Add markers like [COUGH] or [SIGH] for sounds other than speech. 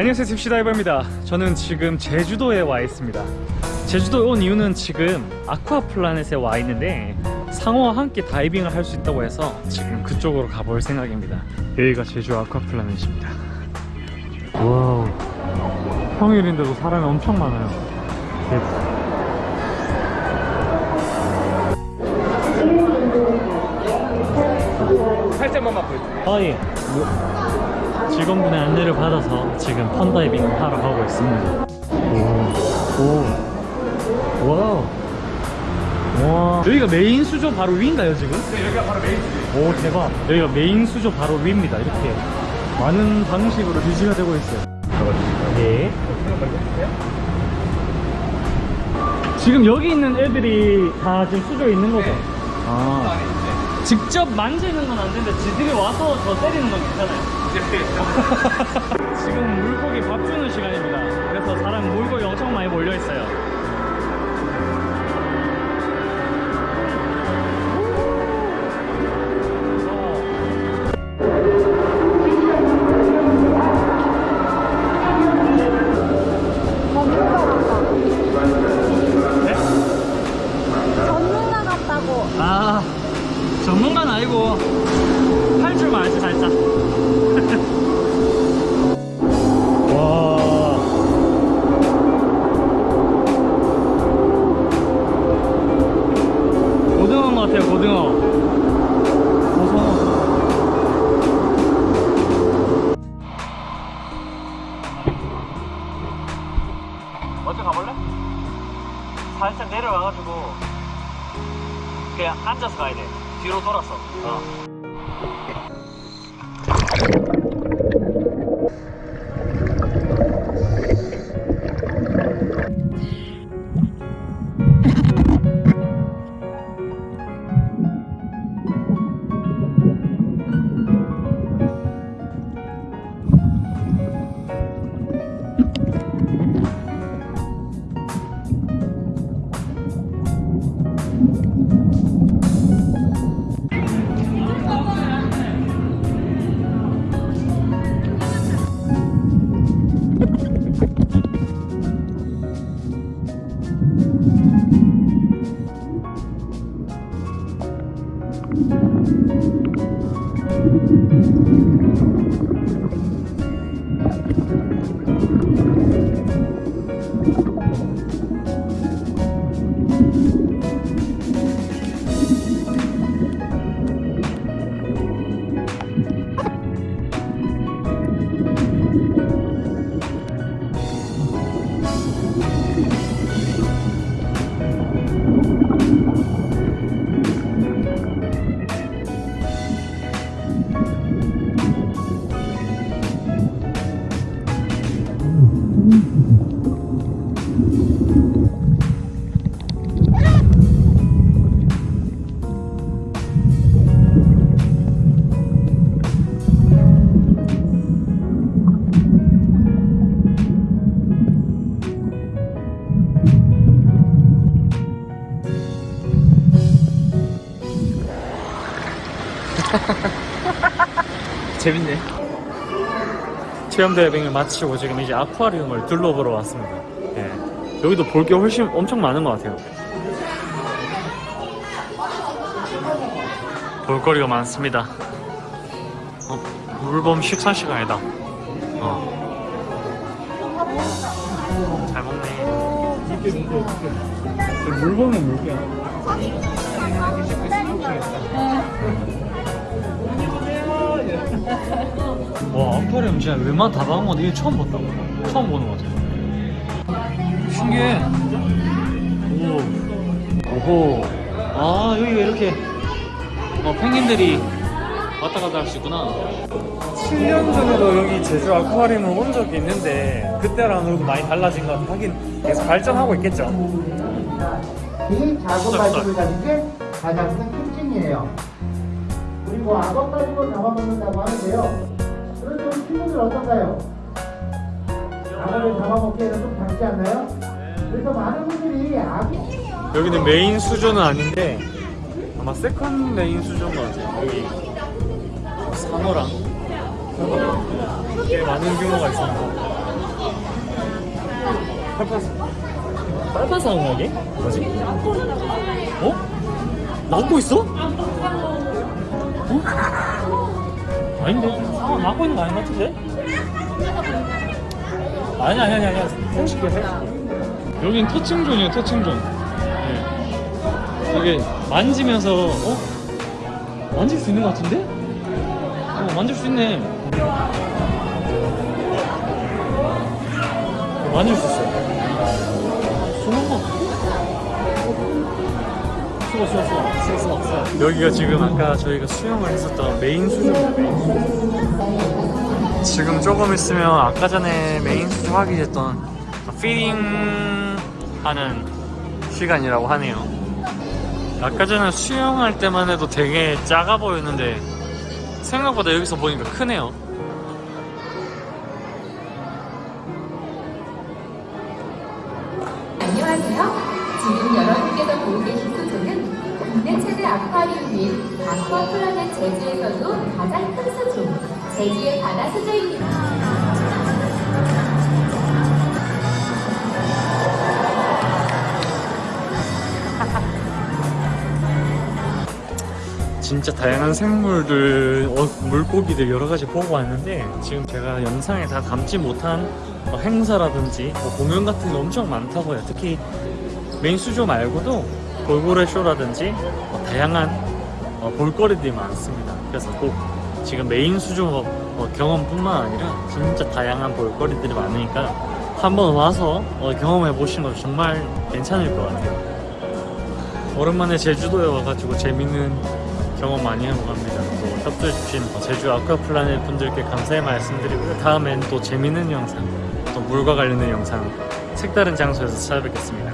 안녕하세요 딥시다이버입니다. 저는 지금 제주도에 와 있습니다. 제주도에 온 이유는 지금 아쿠아플라넷에 와 있는데 상어와 함께 다이빙을 할 수 있다고 해서 지금 그쪽으로 가볼 생각입니다. 여기가 제주 아쿠아플라넷입니다. wow. 평일인데도 사람이 엄청 많아요. 대박 살짝만만 보여주세요. 아 예. 직원분의 안내를 받아서 지금 fun diving을 하러 가고 있습니다. 오, 오, wow. 와. 여기가 메인 수조 바로 위인가요 지금? 네, 여기가 바로 메인 집. 오 대박. 여기가 메인 수조 바로 위입니다. 이렇게 많은 방식으로 유지가 되고 있어요. 네. 지금 여기 있는 애들이 다 지금 수조에 있는 거죠? 아. 직접 만지는 건 안 되는데 지들이 와서 저 때리는 건 괜찮아요. [LAUGHS] 지금 물고기 밥 주는 시간입니다. 그래서 사람 물고기 엄청 많이 몰려 있어요. 전문가 같다고. 아 전문가는 아니고 할 줄만 알지 살짝. 와. 고등어인 것 같아요 고등어. 고등어. 먼저 가볼래? 살짝 내려와가지고 그냥 앉아서 가야 돼 뒤로 돌아서 어. Thank you. [LAUGHS] 재밌네. 체험 다이빙을 마치고 지금 이제 아쿠아리움을 둘러보러 왔습니다. 예. 여기도 볼 게 훨씬 엄청 많은 것 같아요. 볼거리가 많습니다. 어, 물범 식사 시간이다. 어. 잘 먹네. 물범은 물개야. 와 아쿠아리움 진짜 웬만 다 봐본 건데 이게 처음 봤다. 처음 보는 거 같아. 신기해. 오. 오호. 아 여기가 이렇게 어, 펭귄들이 왔다 갔다 할 수 있구나. 7년 전에도 여기 제주 아쿠아리움을 온 적이 있는데 그때랑은 많이 달라진 것 같아 하긴 계속 발전하고 있겠죠. 이 작은 발톱을 가진 게 가장 큰 특징이에요. 그리고 악어 가지고 잡아먹는다고 하는데요. 그런데 우리 친구들 어떤가요? 악어를 잡아먹기에는 좀 작지 않나요? 그래서 많은 분들이 악이 여기는 메인 수조는 아닌데 아마 second main 수조인 것 같아요 여기 상어랑 꽤 많은 규모가 있습니다 빨판 상어하게? 뭐지? 어? 낳고 있어? 어? 아닌데? 상어 낳고 있는 거 아닌 것 같은데? 아니 아니 아니 아니 생식해 생식해 여긴 터칭존이에요 터칭존 네. 이게 만지면서 어? 만질 수 있는 것 같은데? 어 만질 수 있네 어, 만질 수 있어 수는 거수 여기가 지금 아까 저희가 수영을 했었던 메인 수조입니다 지금 조금 있으면 아까 전에 메인 수조 하기 했던 feeding 하는 시간이라고 하네요. 아까 전에 수영할 때만 해도 되게 작아 보였는데 생각보다 여기서 보니까 크네요. 안녕하세요. 지금 여러분께서 보고 계신 국내 최대 아쿠아리움인 아쿠아 플라넷 제주에서도 가장 큰 수조, 제주의 바다 수조입니다. [LAUGHS] 진짜 다양한 생물들, 어, 물고기들 여러 가지 보고 왔는데 지금 제가 영상에 다 담지 못한 어, 행사라든지 뭐 공연 같은 게 엄청 많다고 해요. 특히 메인 수조 말고도 돌고래 쇼라든지 뭐 다양한 어, 볼거리들이 많습니다. 그래서 꼭 지금 메인 수조 어, 경험뿐만 아니라 진짜 다양한 볼거리들이 많으니까 한번 와서 어, 경험해 보시는 것도 정말 괜찮을 것 같아요. 오랜만에 제주도에 와가지고 재밌는 경험 많이 하고 갑니다. 또 협조해주신 제주 아쿠아플라넷 분들께 감사의 말씀드리고요. 다음엔 또 재밌는 영상, 또 물과 관련된 영상, 색다른 장소에서 찾아뵙겠습니다.